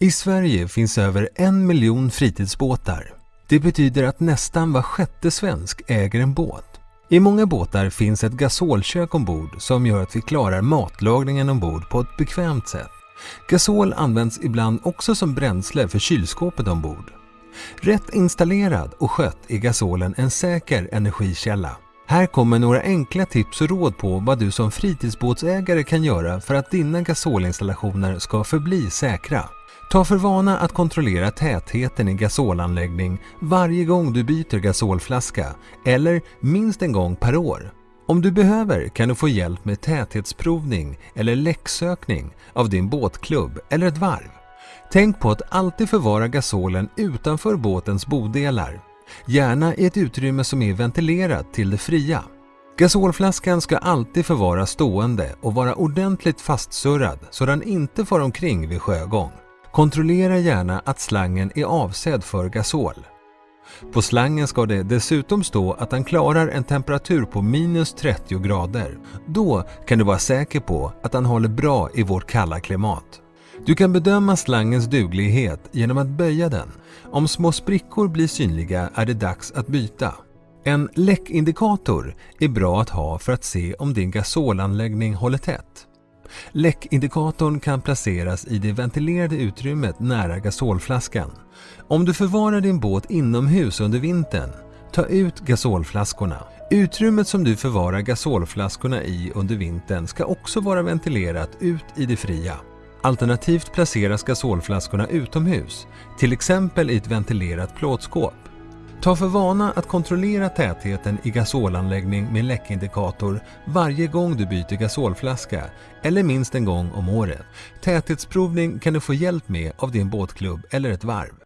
I Sverige finns över en miljon fritidsbåtar. Det betyder att nästan var sjätte svensk äger en båt. I många båtar finns ett gasolkök ombord som gör att vi klarar matlagningen ombord på ett bekvämt sätt. Gasol används ibland också som bränsle för kylskåpet ombord. Rätt installerad och skött är gasolen en säker energikälla. Här kommer några enkla tips och råd på vad du som fritidsbåtsägare kan göra för att dina gasolinstallationer ska förbli säkra. Ta för vana att kontrollera tätheten i gasolanläggning varje gång du byter gasolflaska eller minst en gång per år. Om du behöver kan du få hjälp med täthetsprovning eller läcksökning av din båtklubb eller ett varv. Tänk på att alltid förvara gasolen utanför båtens bodelar. Gärna i ett utrymme som är ventilerat till det fria. Gasolflaskan ska alltid förvaras stående och vara ordentligt fastsurrad så den inte far omkring vid sjögång. Kontrollera gärna att slangen är avsedd för gasol. På slangen ska det dessutom stå att den klarar en temperatur på minus 30 grader. Då kan du vara säker på att den håller bra i vårt kalla klimat. Du kan bedöma slangens duglighet genom att böja den. Om små sprickor blir synliga är det dags att byta. En läckindikator är bra att ha för att se om din gasolanläggning håller tätt. Läckindikatorn kan placeras i det ventilerade utrymmet nära gasolflaskan. Om du förvarar din båt inomhus under vintern, ta ut gasolflaskorna. Utrymmet som du förvarar gasolflaskorna i under vintern ska också vara ventilerat ut i det fria. Alternativt placeras gasolflaskorna utomhus, till exempel i ett ventilerat plåtskåp. Ta för vana att kontrollera tätheten i gasolanläggning med läckindikator varje gång du byter gasolflaska eller minst en gång om året. Täthetsprovning kan du få hjälp med av din båtklubb eller ett varv.